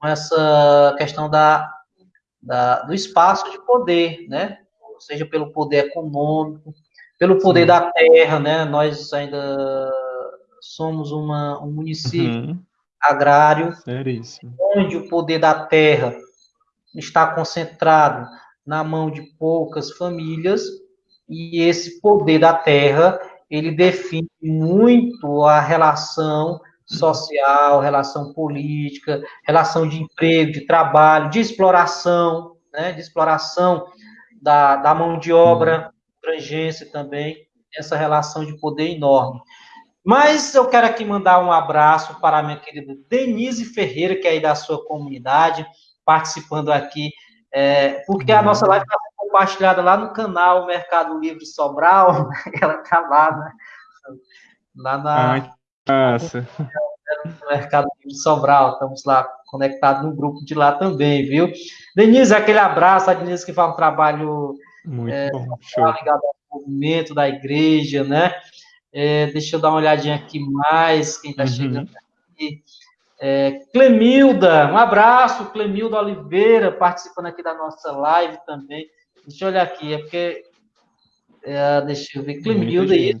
com essa questão da, da, do espaço de poder, né, seja pelo poder econômico, pelo poder Sim. da terra, né, nós ainda somos uma, um município uhum. agrário, Seríssimo. onde o poder da terra está concentrado na mão de poucas famílias, e esse poder da terra ele define muito a relação social, relação política, relação de emprego, de trabalho, de exploração, né, de exploração da, da mão de obra, abrangência também, essa relação de poder enorme. Mas eu quero aqui mandar um abraço para a minha querida Denise Ferreira, que é aí da sua comunidade, participando aqui, é, porque a nossa live está compartilhada lá no canal Mercado Livre Sobral, ela tá lá, né? Lá na. Ai, nossa. No Mercado Livre Sobral, estamos lá conectados no grupo de lá também, viu? Denise, aquele abraço, a Denise que faz um trabalho Muito é, bom, ligado ao movimento da igreja, né? É, deixa eu dar uma olhadinha aqui mais, quem está uhum. chegando aqui. É, Clemilda, um abraço, Clemilda Oliveira, participando aqui da nossa live também. Deixa eu olhar aqui, é porque. É, deixa eu ver. Clemilda aí.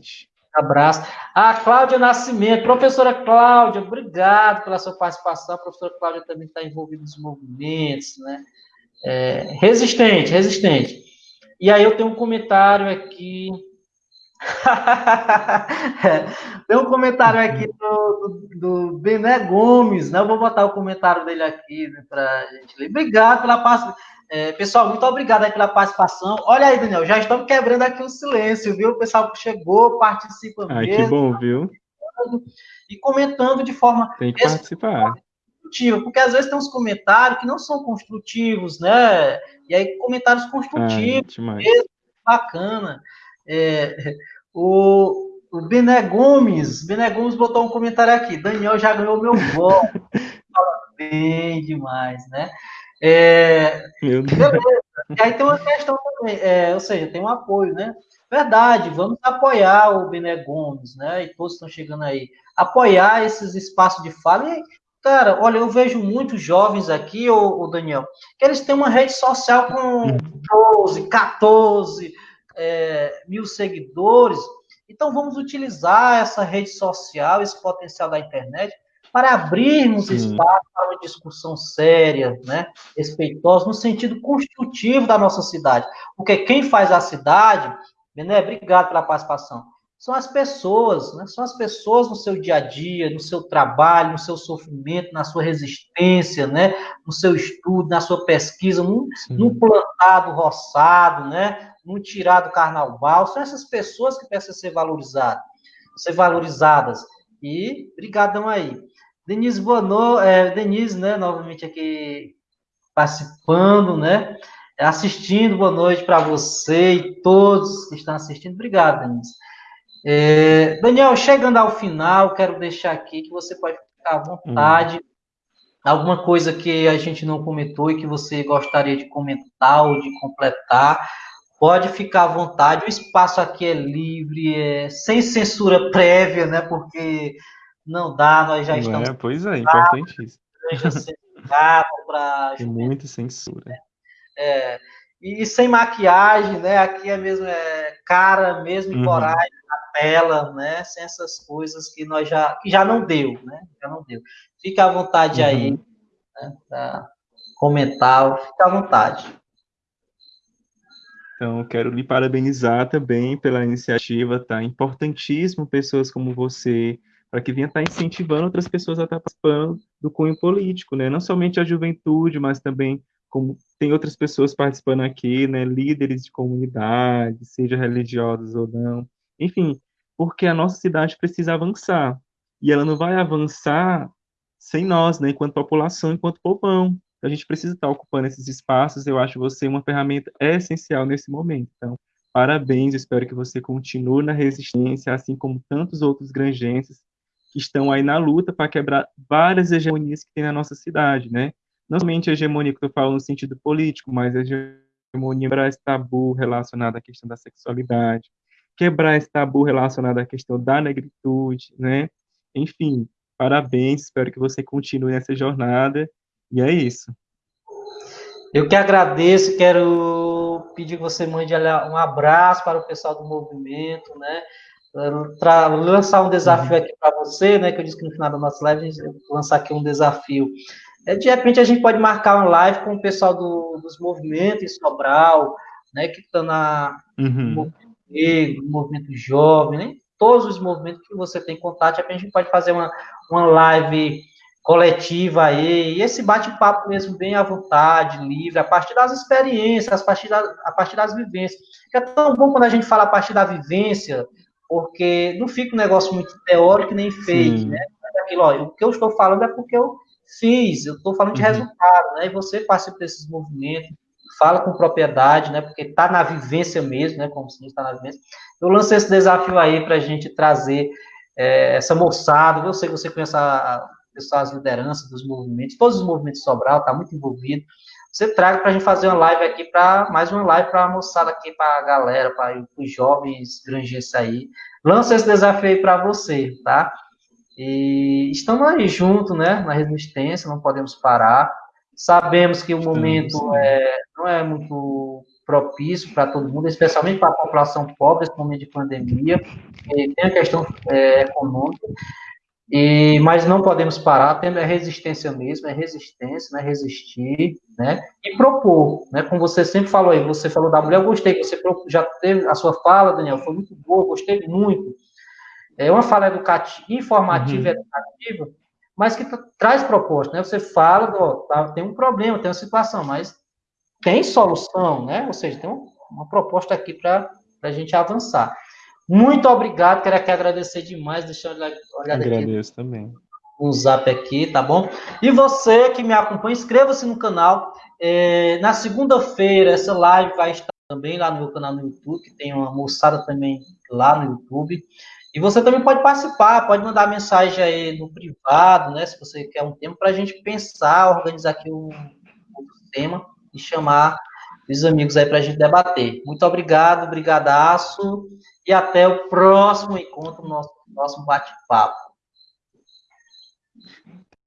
Abraço. Ah, Cláudia Nascimento. Professora Cláudia, obrigado pela sua participação. A professora Cláudia também está envolvida nos movimentos, né? É, resistente, resistente. E aí eu tenho um comentário aqui. Tem um comentário aqui do, do, do, Bené Gomes, né? Eu vou botar o comentário dele aqui né, para a gente ler. Obrigado pela participação. É, pessoal, muito obrigado aí pela participação. Olha aí, Daniel, já estamos quebrando aqui o silêncio, viu? O pessoal que chegou, participa Ai, mesmo. que bom, viu? E comentando de forma... Tem que participar. Construtiva, porque às vezes tem uns comentários que não são construtivos, né? E aí, comentários construtivos, mesmo, bacana. É, o, o Bené Gomes, Bené Gomes botou um comentário aqui, Daniel já ganhou meu voto. Fala bem demais, né? É. E aí tem uma questão também, é, ou seja, tem um apoio, né? Verdade, vamos apoiar o Bené Gomes, né? E todos estão chegando aí. Apoiar esses espaços de fala. E, cara, olha, eu vejo muitos jovens aqui, o, Daniel, que eles têm uma rede social com 12, 14 é, mil seguidores. Então vamos utilizar essa rede social, esse potencial da internet, para abrirmos Sim. espaço para uma discussão séria, né, respeitosa, no sentido construtivo da nossa cidade. Porque quem faz a cidade, Bené, obrigado pela participação, são as pessoas, né, são as pessoas no seu dia a dia, no seu trabalho, no seu sofrimento, na sua resistência, né, no seu estudo, na sua pesquisa, no, no plantado roçado, né, no tirado carnaval, são essas pessoas que precisam ser valorizadas, ser valorizadas. E brigadão aí. Denise Bonô, é, Denise, né, novamente aqui participando, né, assistindo, boa noite para você e todos que estão assistindo. Obrigado, Denise. É, Daniel, chegando ao final, quero deixar aqui que você pode ficar à vontade. Hum. Alguma coisa que a gente não comentou e que você gostaria de comentar ou de completar, pode ficar à vontade. O espaço aqui é livre, é sem censura prévia, né? Porque não dá, nós já estamos. É, pois é, importantíssimo. Pra... Tem muita censura. É, e, sem maquiagem, né? Aqui é mesmo é cara mesmo e uhum. coragem na tela, né? Sem essas coisas que nós já que já não deu, né? Já não deu. Fica à vontade uhum. aí, né? Para comentar, fica à vontade. Então, quero lhe parabenizar também pela iniciativa, tá? Importantíssimo pessoas como você para que venha estar tá incentivando outras pessoas a estar tá participando do cunho político, né? Não somente a juventude, mas também como tem outras pessoas participando aqui, né? Líderes de comunidade, seja religiosos ou não, enfim, porque a nossa cidade precisa avançar e ela não vai avançar sem nós, né? Enquanto população, enquanto povão, a gente precisa estar tá ocupando esses espaços. Eu acho você uma ferramenta essencial nesse momento. Então, parabéns. Espero que você continue na resistência, assim como tantos outros granjenses que estão aí na luta para quebrar várias hegemonias que tem na nossa cidade, né? Não somente a hegemonia que eu falo no sentido político, mas a hegemonia quebrar esse tabu relacionado à questão da sexualidade, quebrar esse tabu relacionado à questão da negritude, né? Enfim, parabéns, espero que você continue nessa jornada, e é isso. Eu que agradeço, quero pedir que você mande um abraço para o pessoal do movimento, né? Para lançar um desafio uhum. aqui para você, né, que eu disse que no final da nossa live a gente vai lançar aqui um desafio. É, de repente a gente pode marcar uma live com o pessoal do, dos movimentos em Sobral, né, que estão na uhum. no movimento negro, no movimento jovem, né, todos os movimentos que você tem contato, a gente pode fazer uma, uma live coletiva aí, e esse bate-papo mesmo bem à vontade, livre, a partir das experiências, a partir, da, a partir das vivências. Que é tão bom quando a gente fala a partir da vivência, porque não fica um negócio muito teórico nem fake, Sim. né? Aquilo, ó, o que eu estou falando é porque eu fiz, eu estou falando de uhum. resultado, né? E você participa desses movimentos, fala com propriedade, né? Porque está na vivência mesmo, né? Como se está na vivência. Eu lancei esse desafio aí para a gente trazer é, essa moçada. Eu sei que você conhece a, a, as lideranças dos movimentos, todos os movimentos Sobral, está muito envolvido você traga para a gente fazer uma live aqui, para mais uma live para a moçada aqui, para a galera, para os jovens granjenses aí. Lança esse desafio aí para você, tá? E estamos aí juntos, né, na resistência, não podemos parar. Sabemos que o momento é, não é muito propício para todo mundo, especialmente para a população pobre, nesse momento de pandemia, tem a questão é, econômica. E, mas não podemos parar, tendo é resistência mesmo, é resistência, né? Resistir, né? E propor, né? Como você sempre falou aí, você falou da mulher, eu gostei, você já teve a sua fala, Daniel, foi muito boa, gostei muito. É uma fala educativa, informativa, uhum. educativa, mas que traz proposta, né? Você fala, do, tá, tem um problema, tem uma situação, mas tem solução, né? Ou seja, tem uma proposta aqui para a gente avançar. Muito obrigado, quero aqui agradecer demais. Deixa eu olhar, olhar Agradeço aqui. também. Um zap aqui, tá bom? E você que me acompanha, inscreva-se no canal. É, na segunda-feira, essa live vai estar também lá no meu canal no YouTube, que tem uma moçada também lá no YouTube. E você também pode participar, pode mandar mensagem aí no privado, né? Se você quer um tempo para a gente pensar, organizar aqui um, um tema e chamar os amigos aí para a gente debater. Muito obrigado, brigadaço e até o próximo encontro, nosso próximo bate-papo.